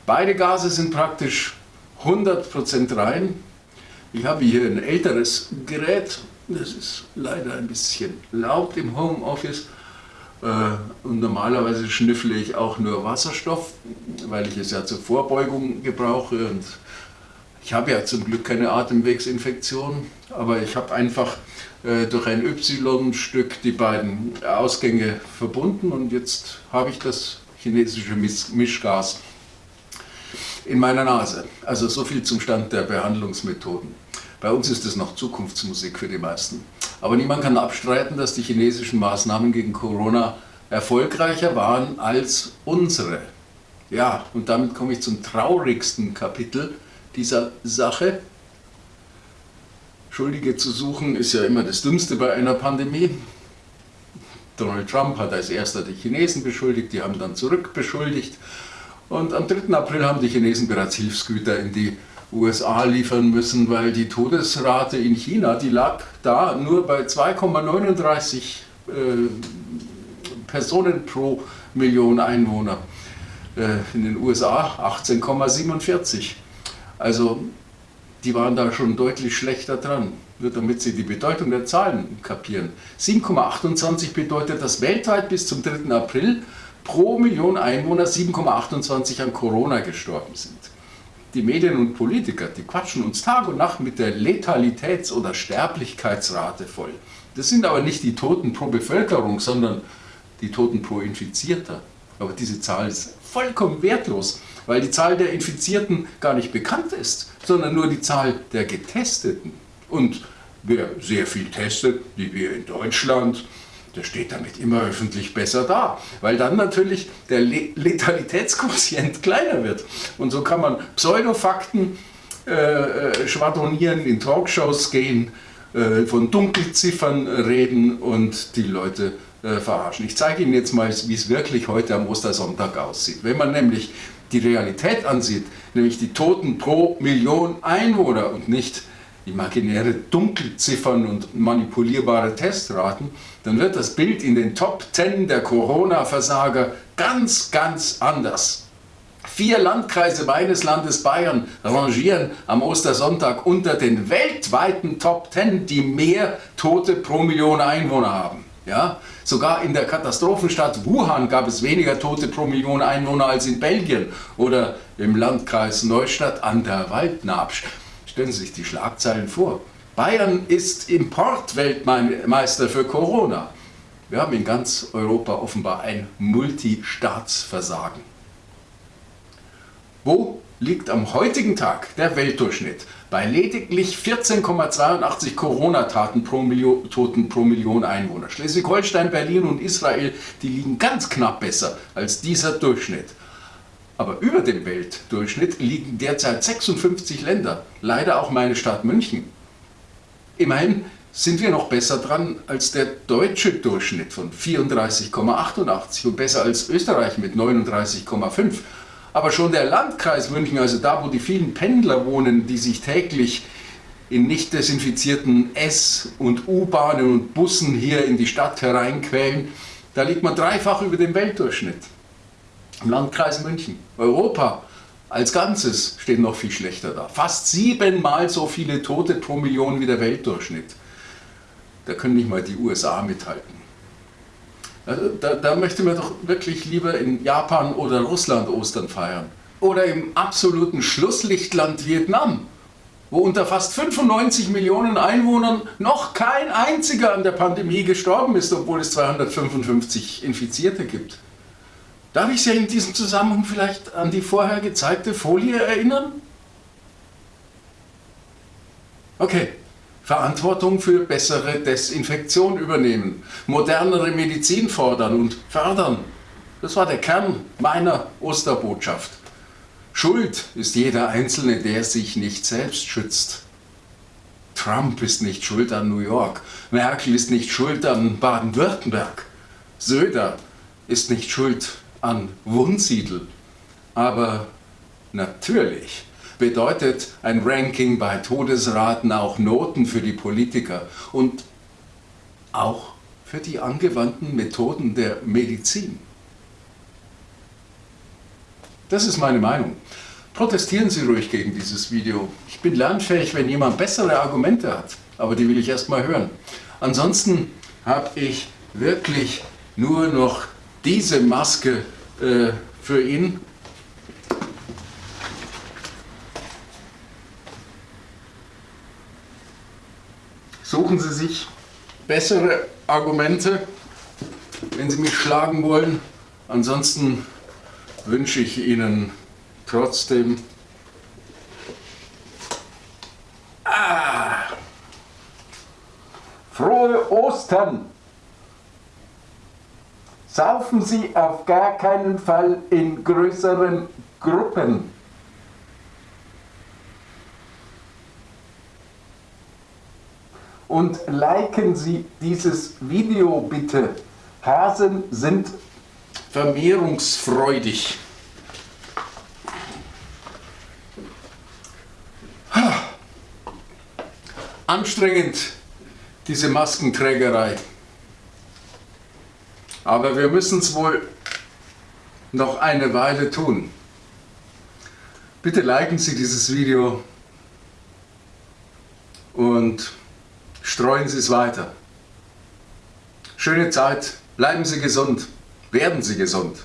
Beide Gase sind praktisch 100% rein. Ich habe hier ein älteres Gerät, das ist leider ein bisschen laut im Homeoffice. Äh, und normalerweise schnüffle ich auch nur Wasserstoff, weil ich es ja zur Vorbeugung gebrauche. Und ich habe ja zum Glück keine Atemwegsinfektion, aber ich habe einfach äh, durch ein Y-Stück die beiden Ausgänge verbunden und jetzt habe ich das chinesische Mischgas in meiner Nase. Also so viel zum Stand der Behandlungsmethoden. Bei uns ist es noch Zukunftsmusik für die meisten. Aber niemand kann abstreiten, dass die chinesischen Maßnahmen gegen Corona erfolgreicher waren als unsere. Ja, und damit komme ich zum traurigsten Kapitel dieser Sache. Schuldige zu suchen ist ja immer das Dümmste bei einer Pandemie. Donald Trump hat als erster die Chinesen beschuldigt, die haben dann zurückbeschuldigt und am 3. April haben die Chinesen bereits Hilfsgüter in die USA liefern müssen, weil die Todesrate in China, die lag da nur bei 2,39 äh, Personen pro Million Einwohner. Äh, in den USA 18,47. Also die waren da schon deutlich schlechter dran, nur damit Sie die Bedeutung der Zahlen kapieren. 7,28 bedeutet, dass weltweit bis zum 3. April pro Million Einwohner 7,28 an Corona gestorben sind. die Medien und Politiker, die quatschen uns Tag und Nacht mit der Letalitäts- oder Sterblichkeitsrate voll. Das sind aber nicht die Toten pro Bevölkerung, sondern die Toten pro Infizierter. Aber diese Zahl ist vollkommen wertlos, weil die Zahl der Infizierten gar nicht bekannt ist, sondern nur die Zahl der Getesteten. Und wer sehr viel testet, wie wir in Deutschland, der steht damit immer öffentlich besser da, weil dann natürlich der Letalitätsquotient kleiner wird. Und so kann man Pseudofakten äh, äh, schwadronieren, in Talkshows gehen, äh, von Dunkelziffern reden und die Leute äh, verarschen. Ich zeige Ihnen jetzt mal, wie es wirklich heute am Ostersonntag aussieht. Wenn man nämlich die Realität ansieht, nämlich die Toten pro Million Einwohner und nicht imaginäre Dunkelziffern und manipulierbare Testraten, dann wird das Bild in den Top 10 der Corona-Versager ganz, ganz anders. Vier Landkreise meines Landes Bayern rangieren am Ostersonntag unter den weltweiten Top 10, die mehr Tote pro Million Einwohner haben. Ja? Sogar in der Katastrophenstadt Wuhan gab es weniger Tote pro Million Einwohner als in Belgien oder im Landkreis Neustadt an der Waldnabsch. Stellen Sie sich die Schlagzeilen vor. Bayern ist Importweltmeister für Corona. Wir haben in ganz Europa offenbar ein Multistaatsversagen. Wo liegt am heutigen Tag der Weltdurchschnitt? Bei lediglich 14,82 Corona-Toten pro, Million, pro Million Einwohner. Schleswig-Holstein, Berlin und Israel, die liegen ganz knapp besser als dieser Durchschnitt. Aber über dem Weltdurchschnitt liegen derzeit 56 Länder, leider auch meine Stadt München. Immerhin sind wir noch besser dran als der deutsche Durchschnitt von 34,88 und besser als Österreich mit 39,5. Aber schon der Landkreis München, also da, wo die vielen Pendler wohnen, die sich täglich in nicht desinfizierten S- und U-Bahnen und Bussen hier in die Stadt hereinquälen, da liegt man dreifach über dem Weltdurchschnitt im Landkreis München. Europa als Ganzes steht noch viel schlechter da. Fast siebenmal so viele Tote pro Million wie der Weltdurchschnitt. Da können nicht mal die USA mithalten. Also da, da möchte man doch wirklich lieber in Japan oder Russland Ostern feiern. Oder im absoluten Schlusslichtland Vietnam, wo unter fast 95 Millionen Einwohnern noch kein einziger an der Pandemie gestorben ist, obwohl es 255 Infizierte gibt. Darf ich Sie in diesem Zusammenhang vielleicht an die vorher gezeigte Folie erinnern? Okay. Verantwortung für bessere Desinfektion übernehmen, modernere Medizin fordern und fördern. Das war der Kern meiner Osterbotschaft. Schuld ist jeder Einzelne, der sich nicht selbst schützt. Trump ist nicht schuld an New York, Merkel ist nicht schuld an Baden-Württemberg, Söder ist nicht schuld an Wunsiedel. Aber natürlich bedeutet ein Ranking bei Todesraten auch Noten für die Politiker und auch für die angewandten Methoden der Medizin. Das ist meine Meinung. Protestieren Sie ruhig gegen dieses Video. Ich bin lernfähig, wenn jemand bessere Argumente hat, aber die will ich erst mal hören. Ansonsten habe ich wirklich nur noch diese Maske äh, für ihn. Suchen Sie sich bessere Argumente, wenn Sie mich schlagen wollen. Ansonsten wünsche ich Ihnen trotzdem ah, frohe Ostern! Saufen Sie auf gar keinen Fall in größeren Gruppen. Und liken Sie dieses Video bitte. Hasen sind vermehrungsfreudig. Anstrengend, diese Maskenträgerei. Aber wir müssen es wohl noch eine Weile tun. Bitte liken Sie dieses Video und streuen Sie es weiter. Schöne Zeit, bleiben Sie gesund, werden Sie gesund.